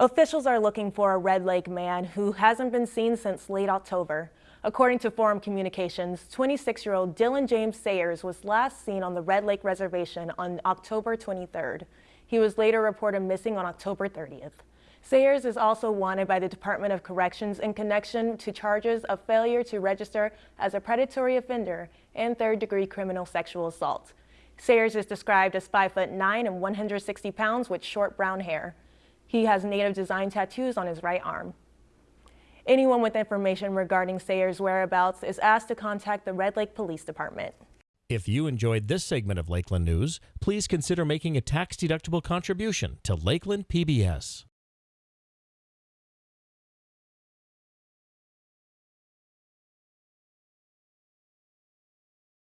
Officials are looking for a Red Lake man who hasn't been seen since late October. According to Forum Communications, 26-year-old Dylan James Sayers was last seen on the Red Lake Reservation on October 23rd. He was later reported missing on October 30th. Sayers is also wanted by the Department of Corrections in connection to charges of failure to register as a predatory offender and third-degree criminal sexual assault. Sayers is described as 5 foot 9 and 160 pounds with short brown hair. He has native design tattoos on his right arm. Anyone with information regarding Sayers' whereabouts is asked to contact the Red Lake Police Department. If you enjoyed this segment of Lakeland News, please consider making a tax-deductible contribution to Lakeland PBS.